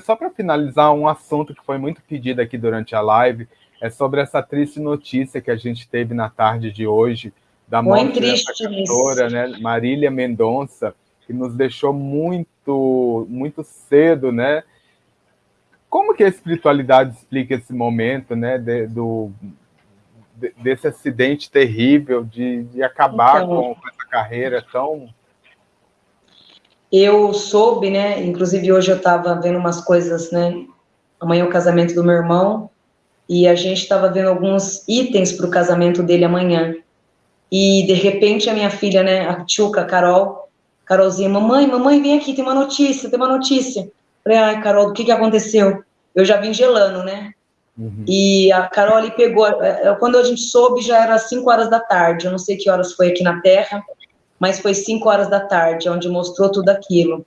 só para finalizar, um assunto que foi muito pedido aqui durante a live é sobre essa triste notícia que a gente teve na tarde de hoje da morte dessa cantora, né, Marília Mendonça, que nos deixou muito, muito cedo, né? Como que a espiritualidade explica esse momento, né, de, do, de, desse acidente terrível de, de acabar então, com essa carreira tão eu soube, né? Inclusive hoje eu estava vendo umas coisas, né? Amanhã é o casamento do meu irmão e a gente estava vendo alguns itens para o casamento dele amanhã. E de repente a minha filha, né? A Tchuca, a Carol, Carolzinha, mamãe, mamãe, vem aqui, tem uma notícia, tem uma notícia. Falei, ai, Carol, o que que aconteceu? Eu já vim gelando, né? Uhum. E a Carol ali pegou, é, quando a gente soube já era 5 horas da tarde, eu não sei que horas foi aqui na Terra, mas foi 5 horas da tarde, onde mostrou tudo aquilo.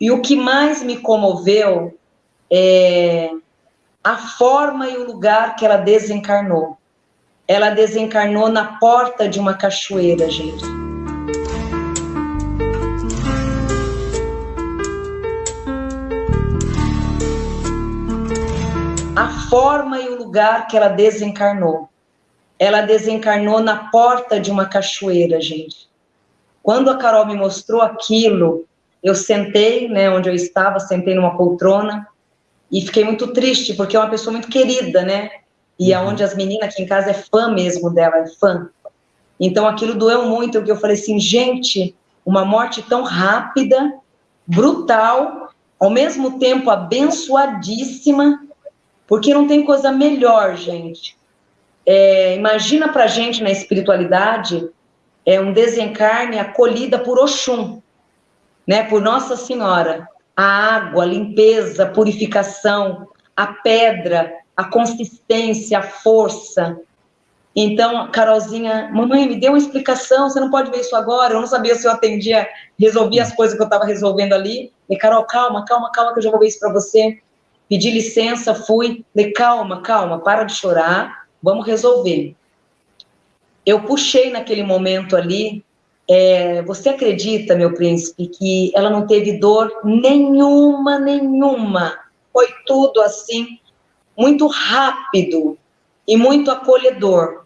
E o que mais me comoveu é a forma e o lugar que ela desencarnou. Ela desencarnou na porta de uma cachoeira, gente. A forma e o lugar que ela desencarnou. Ela desencarnou na porta de uma cachoeira, gente. Quando a Carol me mostrou aquilo, eu sentei, né, onde eu estava, sentei numa poltrona e fiquei muito triste, porque é uma pessoa muito querida, né? E uhum. aonde as meninas aqui em casa é fã mesmo dela, é fã. Então aquilo doeu muito, porque eu falei assim, gente, uma morte tão rápida, brutal, ao mesmo tempo abençoadíssima, porque não tem coisa melhor, gente. É, imagina pra gente na espiritualidade é um desencarne acolhida por Oxum, né, por Nossa Senhora. A água, a limpeza, a purificação, a pedra, a consistência, a força. Então, Carolzinha, mamãe, me deu uma explicação, você não pode ver isso agora, eu não sabia se eu atendia, resolvia as coisas que eu estava resolvendo ali. E Carol, calma, calma, calma, que eu já vou ver isso para você. Pedi licença, fui. Falei, calma, calma, para de chorar, vamos resolver eu puxei naquele momento ali. É, você acredita, meu príncipe, que ela não teve dor nenhuma, nenhuma. Foi tudo assim, muito rápido e muito acolhedor.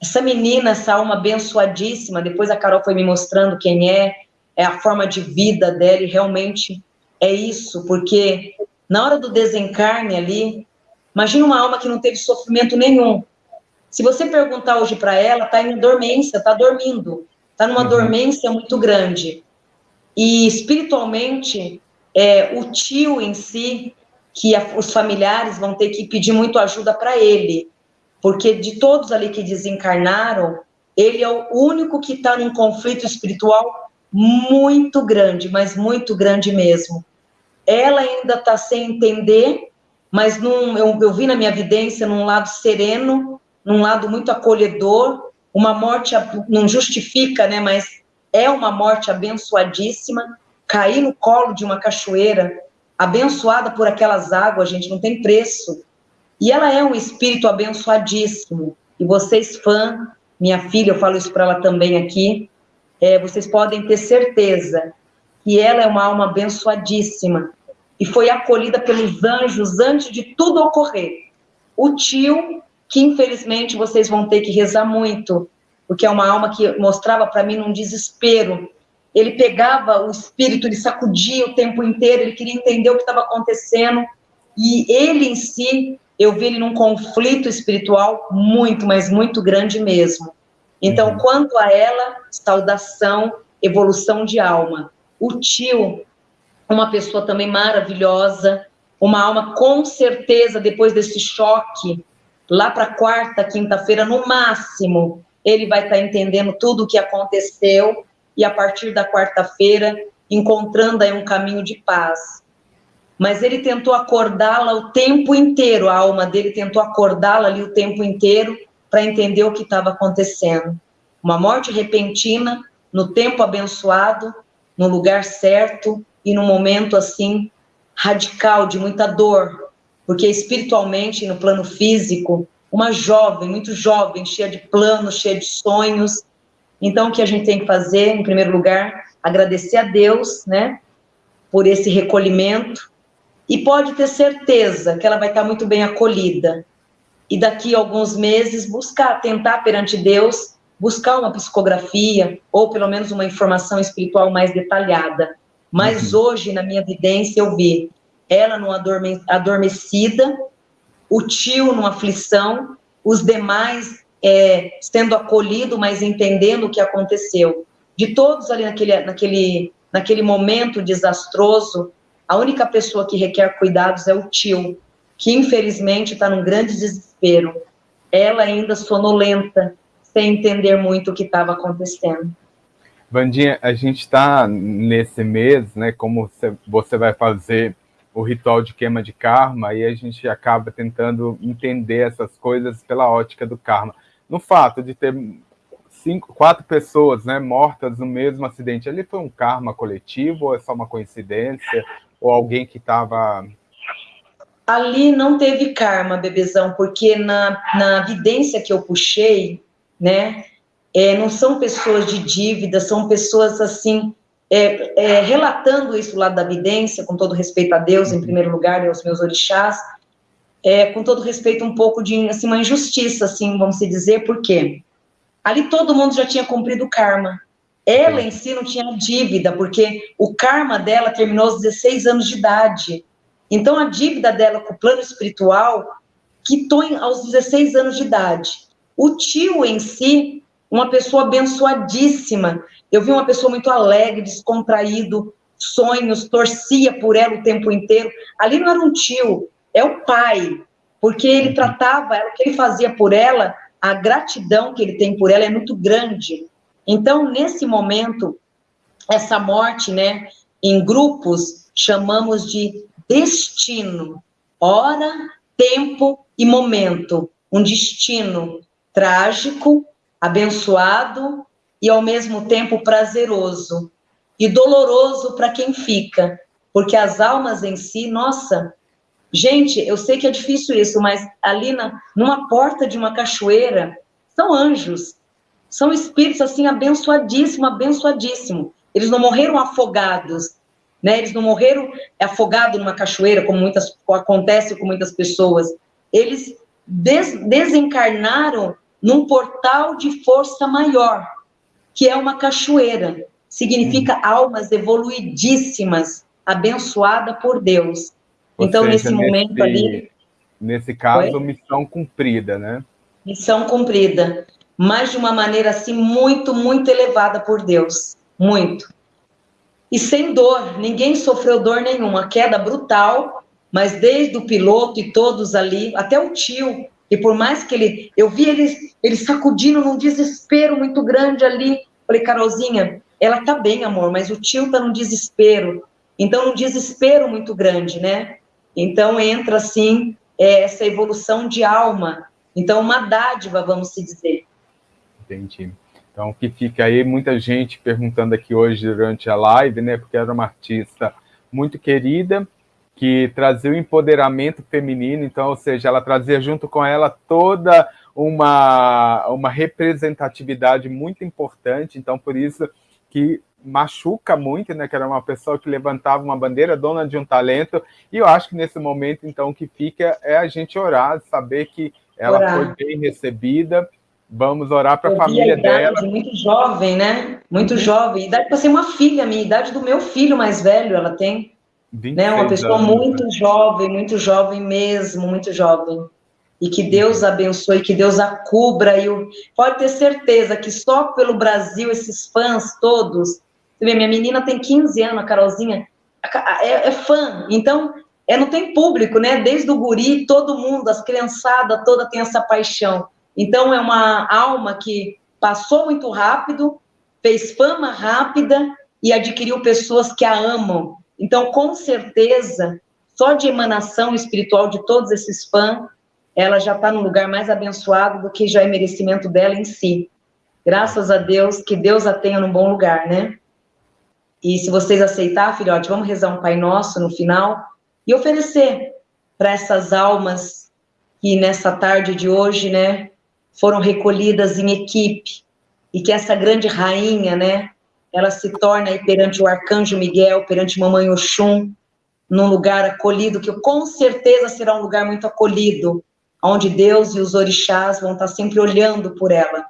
Essa menina, essa alma abençoadíssima, depois a Carol foi me mostrando quem é, é a forma de vida dela, e realmente é isso, porque na hora do desencarne ali, imagina uma alma que não teve sofrimento nenhum, se você perguntar hoje para ela, está em dormência, está dormindo, está numa uhum. dormência muito grande. E espiritualmente, é, o tio em si, que a, os familiares vão ter que pedir muito ajuda para ele, porque de todos ali que desencarnaram, ele é o único que está num conflito espiritual muito grande, mas muito grande mesmo. Ela ainda está sem entender, mas num, eu, eu vi na minha vidência num lado sereno, num lado muito acolhedor, uma morte não justifica, né, mas é uma morte abençoadíssima, cair no colo de uma cachoeira, abençoada por aquelas águas, gente, não tem preço. E ela é um espírito abençoadíssimo. E vocês, fã, minha filha, eu falo isso para ela também aqui, é, vocês podem ter certeza que ela é uma alma abençoadíssima e foi acolhida pelos anjos antes de tudo ocorrer. O tio que infelizmente vocês vão ter que rezar muito, porque é uma alma que mostrava para mim um desespero. Ele pegava o espírito, ele sacudia o tempo inteiro, ele queria entender o que estava acontecendo, e ele em si, eu vi ele num conflito espiritual muito, mas muito grande mesmo. Então, uhum. quanto a ela, saudação, evolução de alma. O tio, uma pessoa também maravilhosa, uma alma com certeza, depois desse choque, lá para quarta, quinta-feira, no máximo, ele vai estar tá entendendo tudo o que aconteceu e a partir da quarta-feira encontrando aí um caminho de paz. Mas ele tentou acordá-la o tempo inteiro, a alma dele tentou acordá-la ali o tempo inteiro para entender o que estava acontecendo. Uma morte repentina, no tempo abençoado, no lugar certo e no momento assim radical de muita dor, porque espiritualmente, no plano físico, uma jovem, muito jovem, cheia de planos, cheia de sonhos. Então, o que a gente tem que fazer, em primeiro lugar, agradecer a Deus, né, por esse recolhimento, E pode ter certeza que ela vai estar muito bem acolhida. E daqui a alguns meses buscar, tentar perante Deus, buscar uma psicografia ou pelo menos uma informação espiritual mais detalhada. Mas uhum. hoje, na minha evidência, eu vi ela numa adorme adormecida, o tio numa aflição, os demais é, sendo acolhido, mas entendendo o que aconteceu. De todos ali naquele, naquele, naquele momento desastroso, a única pessoa que requer cuidados é o tio, que infelizmente está num grande desespero. Ela ainda sonolenta, sem entender muito o que estava acontecendo. Vandinha, a gente está nesse mês, né? Como você vai fazer o ritual de queima de karma, e a gente acaba tentando entender essas coisas pela ótica do karma. No fato de ter cinco, quatro pessoas né, mortas no mesmo acidente, ele foi um karma coletivo ou é só uma coincidência? Ou alguém que estava... Ali não teve karma, bebezão, porque na, na evidência que eu puxei, né, é, não são pessoas de dívida, são pessoas assim, é, é, relatando isso lá da evidência, com todo respeito a Deus, em uhum. primeiro lugar, e aos meus orixás, é, com todo respeito um pouco de assim, uma injustiça, assim, vamos dizer, por quê? Ali todo mundo já tinha cumprido o karma. Ela em si não tinha dívida, porque o karma dela terminou aos 16 anos de idade. Então a dívida dela com o plano espiritual quitou aos 16 anos de idade. O tio em si, uma pessoa abençoadíssima. Eu vi uma pessoa muito alegre, descontraído, sonhos, torcia por ela o tempo inteiro. Ali não era um tio, é o pai, porque ele uhum. tratava, o que ele fazia por ela, a gratidão que ele tem por ela é muito grande. Então, nesse momento, essa morte, né, em grupos, chamamos de destino. Hora, tempo e momento. Um destino trágico, abençoado e ao mesmo tempo prazeroso e doloroso para quem fica, porque as almas em si, nossa, gente, eu sei que é difícil isso, mas ali na, numa porta de uma cachoeira são anjos, são espíritos assim abençoadíssimo, abençoadíssimo. Eles não morreram afogados, né? Eles não morreram afogados numa cachoeira, como muitas acontece com muitas pessoas. Eles des, desencarnaram num portal de força maior, que é uma cachoeira. Significa hum. almas evoluidíssimas, abençoada por Deus. Ou então, seja, nesse momento nesse, ali. Nesse caso, foi? missão cumprida, né? Missão cumprida. Mas de uma maneira assim, muito, muito elevada por Deus. Muito. E sem dor, ninguém sofreu dor nenhuma. Queda brutal, mas desde o piloto e todos ali, até o tio, e por mais que ele, eu vi ele, ele sacudindo num desespero muito grande ali. Falei, Carolzinha, ela tá bem, amor, mas o tio tá num desespero. Então, num desespero muito grande, né? Então, entra, assim, é, essa evolução de alma. Então, uma dádiva, vamos se dizer. Entendi. Então, que fica aí, muita gente perguntando aqui hoje durante a live, né? Porque era uma artista muito querida, que trazia o empoderamento feminino, então, ou seja, ela trazia junto com ela toda uma, uma representatividade muito importante, então por isso que machuca muito, né, que era uma pessoa que levantava uma bandeira, dona de um talento, e eu acho que nesse momento, então, o que fica é a gente orar, saber que ela orar. foi bem recebida, vamos orar para a família dela. Muito jovem, né? Muito jovem, idade para ser uma filha, minha idade do meu filho mais velho, ela tem né? Uma pessoa anos, muito né? jovem, muito jovem mesmo, muito jovem. E que Deus abençoe, que Deus a cubra. E o... pode ter certeza que só pelo Brasil, esses fãs todos. Você vê, minha menina tem 15 anos, a Carolzinha, é, é fã. Então, é, não tem público, né? Desde o guri, todo mundo, as criançadas toda tem essa paixão. Então, é uma alma que passou muito rápido, fez fama rápida e adquiriu pessoas que a amam. Então, com certeza, só de emanação espiritual de todos esses fãs, ela já está no lugar mais abençoado do que já é merecimento dela em si. Graças a Deus, que Deus a tenha num bom lugar, né? E se vocês aceitar, filhote, vamos rezar um Pai Nosso no final e oferecer para essas almas que nessa tarde de hoje, né, foram recolhidas em equipe e que essa grande rainha, né, ela se torna aí perante o arcanjo Miguel, perante mamãe Oxum, num lugar acolhido, que com certeza será um lugar muito acolhido, onde Deus e os orixás vão estar sempre olhando por ela.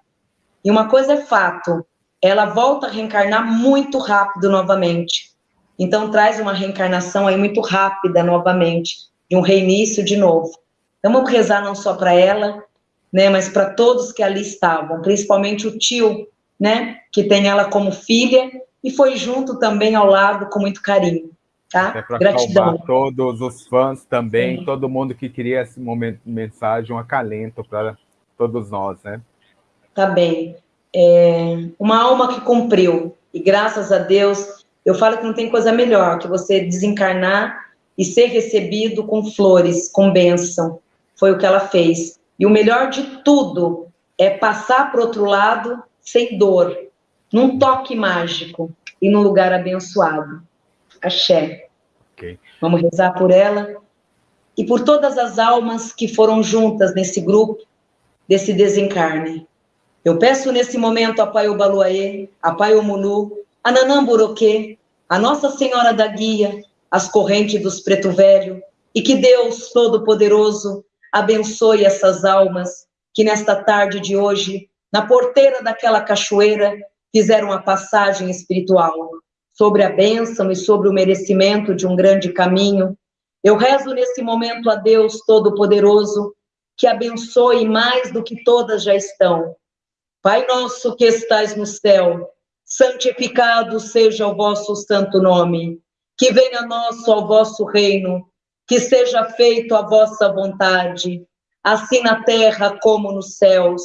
E uma coisa é fato, ela volta a reencarnar muito rápido novamente. Então traz uma reencarnação aí muito rápida novamente, de um reinício de novo. Então vamos rezar não só para ela, né, mas para todos que ali estavam, principalmente o tio, né, que tem ela como filha e foi junto também ao lado com muito carinho. Tá? É Gratidão. todos os fãs também, Sim. todo mundo que queria esse momento, mensagem, um acalento para todos nós, né? Tá bem. É uma alma que cumpriu, e graças a Deus, eu falo que não tem coisa melhor que você desencarnar e ser recebido com flores, com bênção. Foi o que ela fez. E o melhor de tudo é passar para outro lado sem dor, num toque mágico e num lugar abençoado. Axé. Okay. Vamos rezar por ela e por todas as almas que foram juntas nesse grupo, desse desencarne. Eu peço nesse momento a Pai Obaluaê, a Pai Omulu, a Nanamburoquê, a Nossa Senhora da Guia, as correntes dos Preto Velho, e que Deus Todo-Poderoso abençoe essas almas que nesta tarde de hoje, na porteira daquela cachoeira, fizeram a passagem espiritual sobre a bênção e sobre o merecimento de um grande caminho. Eu rezo nesse momento a Deus Todo-Poderoso que abençoe mais do que todas já estão. Pai nosso que estais no céu, santificado seja o vosso santo nome. Que venha a nós o vosso reino, que seja feito a vossa vontade, assim na terra como nos céus.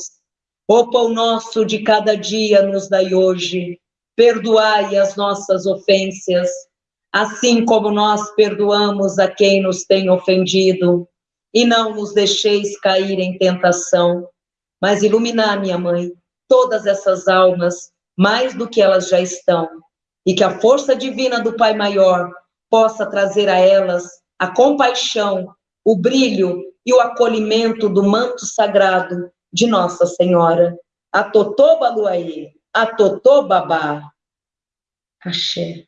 O pão nosso de cada dia nos dai hoje. Perdoai as nossas ofensas, assim como nós perdoamos a quem nos tem ofendido, e não nos deixeis cair em tentação, mas iluminar, minha mãe, todas essas almas, mais do que elas já estão, e que a força divina do Pai Maior possa trazer a elas a compaixão, o brilho e o acolhimento do manto sagrado de Nossa Senhora. A Totô Baluaí, a Totô Babá. Axé.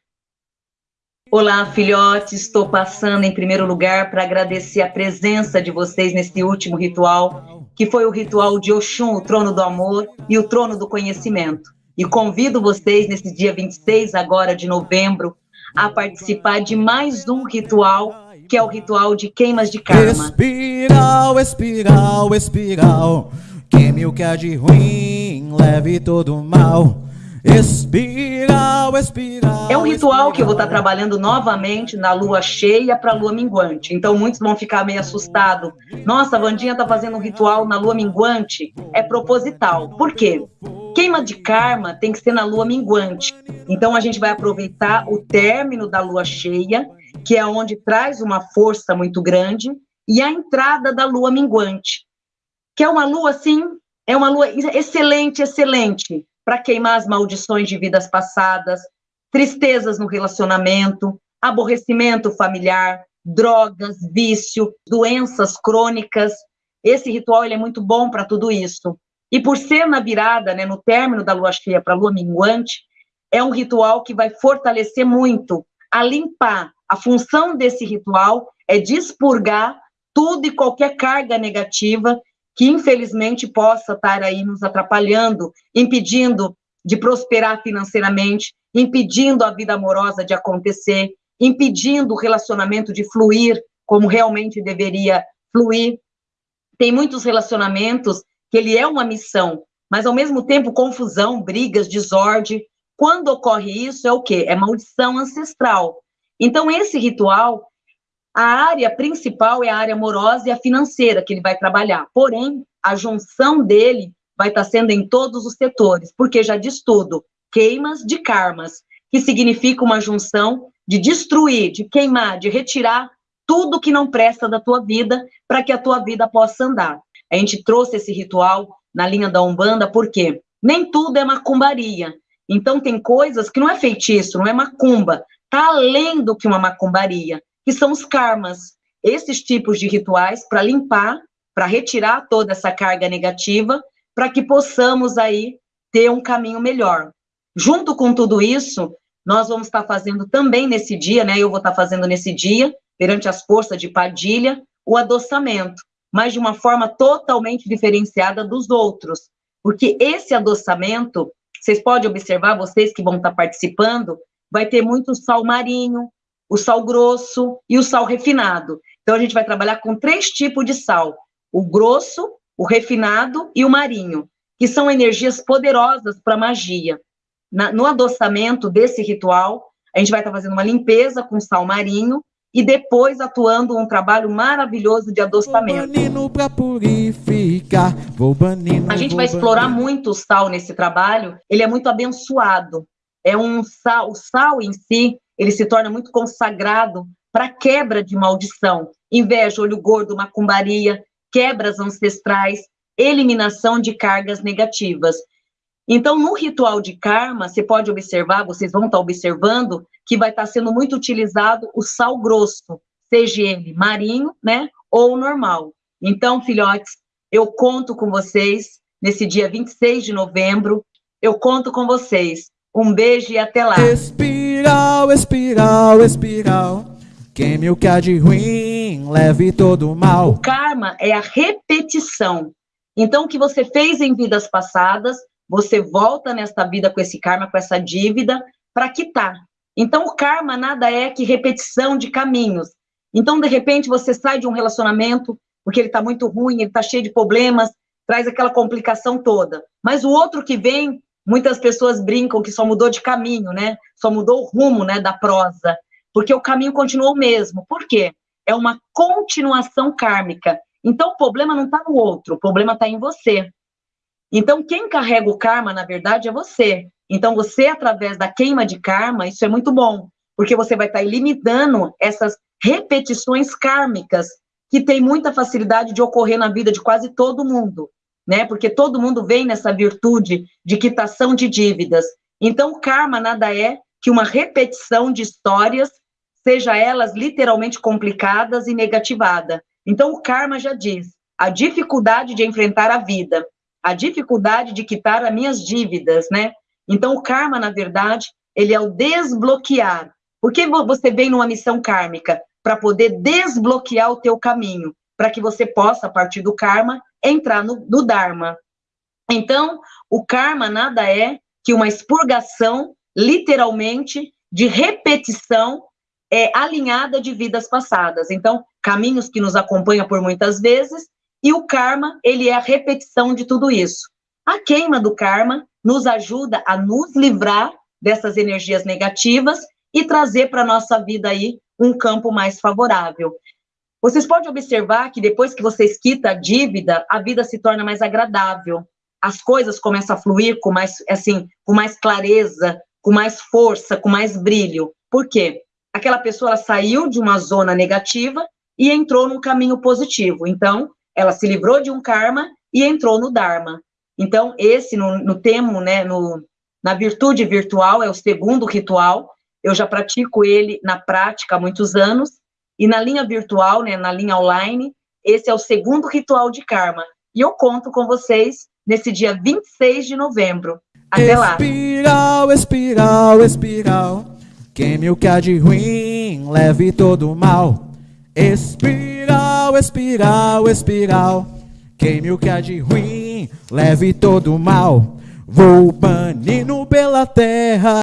Olá, filhotes. Estou passando em primeiro lugar para agradecer a presença de vocês nesse último ritual, que foi o ritual de Oxum, o trono do amor e o trono do conhecimento. E convido vocês nesse dia 26 agora de novembro a participar de mais um ritual, que é o ritual de queimas de karma. Espiral, espiral, espiral, queime o que há de ruim, leve todo o mal. Espiral, espiral. É um ritual que eu vou estar trabalhando novamente na lua cheia para a lua minguante. Então muitos vão ficar meio assustados. Nossa, a Vandinha está fazendo um ritual na lua minguante. É proposital. Por quê? Queima de karma tem que ser na lua minguante. Então a gente vai aproveitar o término da lua cheia, que é onde traz uma força muito grande, e a entrada da lua minguante, que é uma lua assim, é uma lua excelente, excelente para queimar as maldições de vidas passadas, tristezas no relacionamento, aborrecimento familiar, drogas, vício, doenças crônicas. Esse ritual ele é muito bom para tudo isso. E por ser na virada, né, no término da lua cheia para a lua minguante, é um ritual que vai fortalecer muito a limpar. A função desse ritual é expurgar tudo e qualquer carga negativa que infelizmente possa estar aí nos atrapalhando, impedindo de prosperar financeiramente, impedindo a vida amorosa de acontecer, impedindo o relacionamento de fluir como realmente deveria fluir. Tem muitos relacionamentos que ele é uma missão, mas ao mesmo tempo confusão, brigas, desordem. Quando ocorre isso é o quê? É maldição ancestral. Então esse ritual a área principal é a área amorosa e a financeira que ele vai trabalhar. Porém, a junção dele vai estar sendo em todos os setores, porque já diz tudo, queimas de karmas, que significa uma junção de destruir, de queimar, de retirar tudo que não presta da tua vida para que a tua vida possa andar. A gente trouxe esse ritual na linha da Umbanda porque nem tudo é macumbaria. Então tem coisas que não é feitiço, não é macumba, tá além do que uma macumbaria que são os karmas. Esses tipos de rituais para limpar, para retirar toda essa carga negativa, para que possamos aí ter um caminho melhor. Junto com tudo isso, nós vamos estar fazendo também nesse dia, né? Eu vou estar fazendo nesse dia, perante as forças de Padilha, o adoçamento, mas de uma forma totalmente diferenciada dos outros. Porque esse adoçamento, vocês podem observar, vocês que vão estar participando, vai ter muito sal marinho, o sal grosso e o sal refinado. Então, a gente vai trabalhar com três tipos de sal: o grosso, o refinado e o marinho, que são energias poderosas para magia. Na, no adoçamento desse ritual, a gente vai estar fazendo uma limpeza com sal marinho e depois atuando um trabalho maravilhoso de adoçamento. Banino, a gente vai explorar muito o sal nesse trabalho, ele é muito abençoado. É um sal, o sal em si, ele se torna muito consagrado para quebra de maldição, inveja, olho gordo, macumbaria, quebras ancestrais, eliminação de cargas negativas. Então, no ritual de karma, você pode observar, vocês vão estar observando, que vai estar sendo muito utilizado o sal grosso, seja ele marinho, né, ou normal. Então, filhotes, eu conto com vocês nesse dia 26 de novembro, eu conto com vocês. Um beijo e até lá. Espiral, espiral, espiral. Queime o que há de ruim, leve todo o mal. O karma é a repetição. Então, o que você fez em vidas passadas, você volta nesta vida com esse karma, com essa dívida, para quitar. Então, o karma nada é que repetição de caminhos. Então, de repente, você sai de um relacionamento porque ele está muito ruim, ele está cheio de problemas, traz aquela complicação toda. Mas o outro que vem, muitas pessoas brincam que só mudou de caminho, né? Só mudou o rumo, né, da prosa, porque o caminho continuou o mesmo. Por quê? É uma continuação kármica. Então, o problema não está no outro, o problema está em você. Então, quem carrega o karma, na verdade, é você. Então, você, através da queima de karma, isso é muito bom, porque você vai estar eliminando essas repetições kármicas que tem muita facilidade de ocorrer na vida de quase todo mundo, né? Porque todo mundo vem nessa virtude de quitação de dívidas. Então, o karma nada é que uma repetição de histórias, seja elas literalmente complicadas e negativada. Então, o karma já diz a dificuldade de enfrentar a vida, a dificuldade de quitar as minhas dívidas, né? Então, o karma, na verdade, ele é o desbloquear. Por que você vem numa missão kármica? Para poder desbloquear o teu caminho, para que você possa, a partir do karma, entrar no, no Dharma. Então, o karma nada é que uma expurgação, literalmente, de repetição é, alinhada de vidas passadas. Então, caminhos que nos acompanham por muitas vezes e o karma, ele é a repetição de tudo isso. A queima do karma nos ajuda a nos livrar dessas energias negativas e trazer para a nossa vida aí um campo mais favorável. Vocês podem observar que depois que você quita a dívida, a vida se torna mais agradável. As coisas começam a fluir com mais, assim, com mais clareza, com mais força, com mais brilho. Por quê? Aquela pessoa saiu de uma zona negativa e entrou num caminho positivo. Então, ela se livrou de um karma e entrou no Dharma. Então, esse, no, no né, no, na virtude virtual, é o segundo ritual. Eu já pratico ele na prática há muitos anos. E na linha virtual, né, na linha online, esse é o segundo ritual de karma. E eu conto com vocês nesse dia 26 de novembro. Até lá. Espiral, espiral, espiral. Queime o que há de ruim, leve todo o mal. Espiral, espiral, espiral. Queime o que há de ruim, leve todo o mal. Vou banindo pela terra.